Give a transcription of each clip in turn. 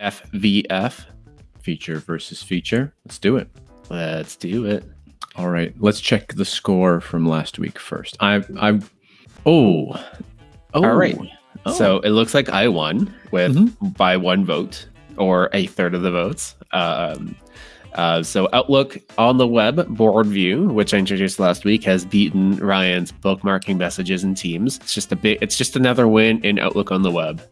FVF, feature versus feature. Let's do it. Let's do it. All right, let's check the score from last week first. I, I, oh, oh, all right. Oh. So it looks like I won with mm-hmm. by one vote or a third of the votes. Um, uh, so Outlook on the web board view, which I introduced last week, has beaten Ryan's bookmarking messages and Teams. It's just a bit. It's just another win in Outlook on the web.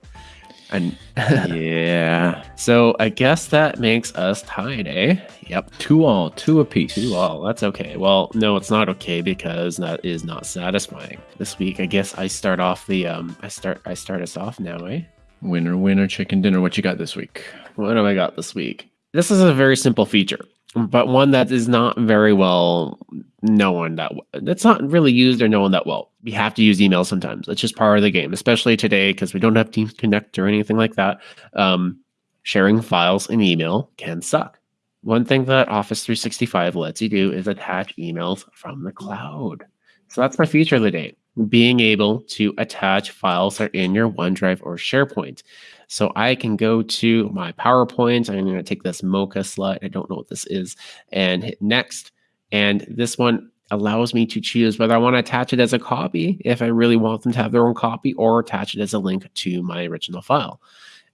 And yeah, so I guess that makes us tied, eh? Yep, two all, two apiece. Two all. That's okay. Well, no, it's not okay because that is not satisfying. This week, I guess I start off the um. I start. I start us off now, eh? Winner, winner, chicken dinner. What you got this week? What have I got this week? This is a very simple feature, but one that is not very well known that that's not really used or known that well. We have to use email sometimes. It's just part of the game, especially today because we don't have Teams Connect or anything like that. Um, sharing files in email can suck. One thing that Office 365 lets you do is attach emails from the cloud. So that's my feature of the day being able to attach files that are in your OneDrive or SharePoint. So I can go to my PowerPoint. I'm going to take this Mocha slide. I don't know what this is and hit next. And this one allows me to choose whether I want to attach it as a copy if I really want them to have their own copy or attach it as a link to my original file.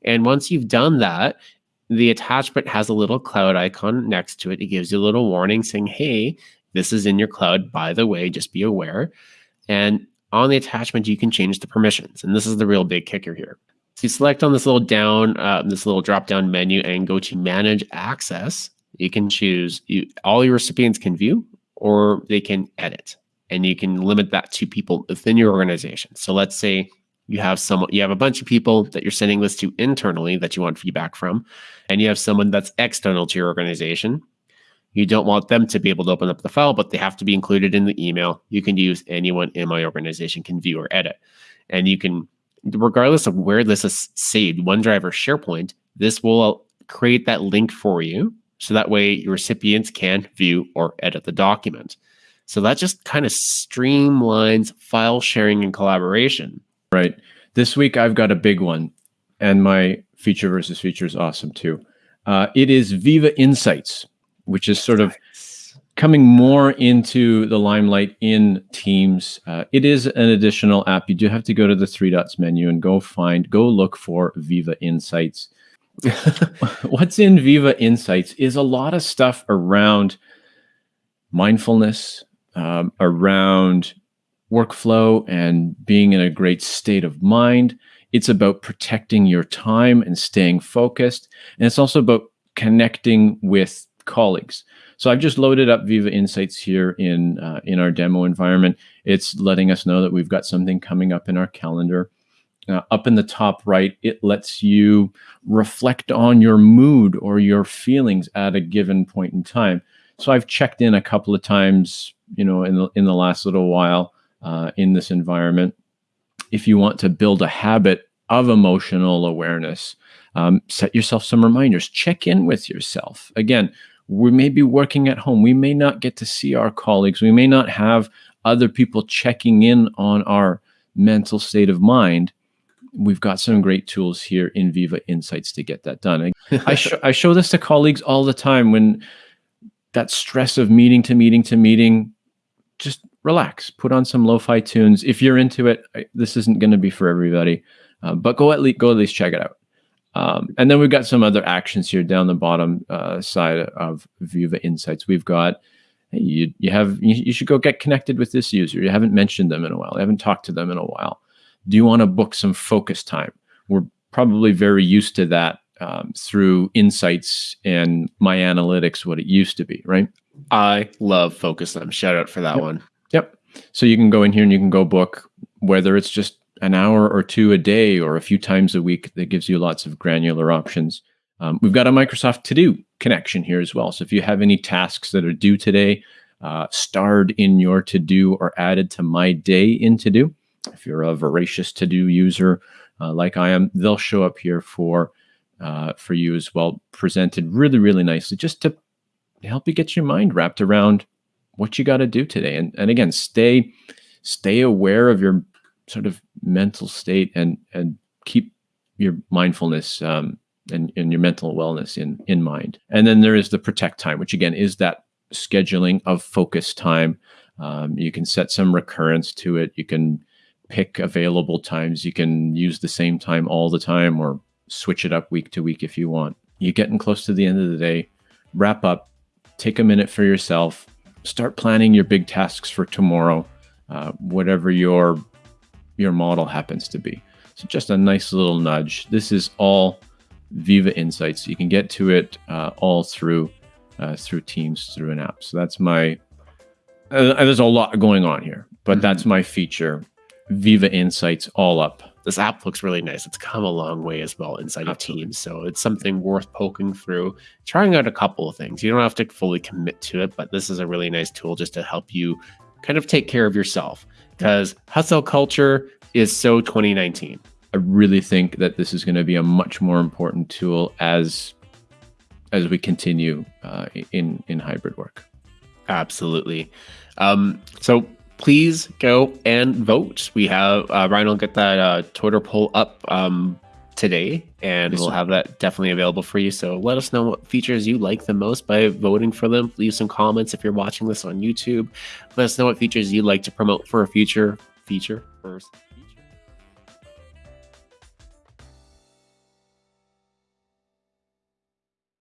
And once you've done that, the attachment has a little cloud icon next to it. It gives you a little warning saying, hey, this is in your cloud, by the way, just be aware. And on the attachment, you can change the permissions. And this is the real big kicker here. So you select on this little down, uh, this little drop down menu and go to manage access. You can choose you, all your recipients can view or they can edit. And you can limit that to people within your organization. So let's say you have someone, you have a bunch of people that you're sending this to internally that you want feedback from, and you have someone that's external to your organization you don't want them to be able to open up the file, but they have to be included in the email. You can use anyone in my organization can view or edit. And you can, regardless of where this is saved, OneDrive or SharePoint, this will create that link for you. So that way your recipients can view or edit the document. So that just kind of streamlines file sharing and collaboration. Right. This week I've got a big one, and my feature versus feature is awesome too. Uh, it is Viva Insights which is sort of coming more into the limelight in Teams. Uh, it is an additional app. You do have to go to the three dots menu and go find, go look for Viva Insights. What's in Viva Insights is a lot of stuff around mindfulness, um, around workflow and being in a great state of mind. It's about protecting your time and staying focused. And it's also about connecting with colleagues. So I've just loaded up Viva Insights here in, uh, in our demo environment. It's letting us know that we've got something coming up in our calendar. Uh, up in the top right, it lets you reflect on your mood or your feelings at a given point in time. So I've checked in a couple of times, you know, in the, in the last little while uh, in this environment. If you want to build a habit of emotional awareness, um, set yourself some reminders. Check in with yourself. Again, we may be working at home. We may not get to see our colleagues. We may not have other people checking in on our mental state of mind. We've got some great tools here in Viva Insights to get that done. I, sh I show this to colleagues all the time when that stress of meeting to meeting to meeting, just relax, put on some lo-fi tunes. If you're into it, this isn't going to be for everybody, uh, but go at least go at least check it out. Um, and then we've got some other actions here down the bottom uh, side of Viva Insights. We've got hey, you, you have you, you, should go get connected with this user. You haven't mentioned them in a while. You haven't talked to them in a while. Do you want to book some focus time? We're probably very used to that um, through Insights and My Analytics, what it used to be, right? I love focus time. Shout out for that yep. one. Yep. So you can go in here and you can go book whether it's just an hour or two a day or a few times a week that gives you lots of granular options. Um, we've got a Microsoft To Do connection here as well. So if you have any tasks that are due today, uh, starred in your To Do or added to My Day in To Do, if you're a voracious To Do user uh, like I am, they'll show up here for uh, for you as well, presented really, really nicely, just to help you get your mind wrapped around what you got to do today. And, and again, stay stay aware of your sort of mental state and and keep your mindfulness um, and, and your mental wellness in in mind. And then there is the protect time, which again is that scheduling of focus time. Um, you can set some recurrence to it. You can pick available times. You can use the same time all the time or switch it up week to week if you want. You're getting close to the end of the day. Wrap up, take a minute for yourself, start planning your big tasks for tomorrow, uh, whatever your your model happens to be. So just a nice little nudge. This is all Viva Insights. You can get to it uh, all through uh, through Teams through an app. So that's my. Uh, there's a lot going on here, but mm-hmm. that's my feature. Viva Insights all up. This app looks really nice. It's come a long way as well inside Absolutely. of Teams, so it's something worth poking through, trying out a couple of things. You don't have to fully commit to it, but this is a really nice tool just to help you kind of take care of yourself because hustle culture is so 2019. I really think that this is going to be a much more important tool as as we continue uh, in in hybrid work. Absolutely. Um, so please go and vote. We have uh, Ryan will get that uh, Twitter poll up um, today, and yes, we'll have that definitely available for you. So let us know what features you like the most by voting for them. Leave some comments if you're watching this on YouTube. Let us know what features you'd like to promote for a future feature first.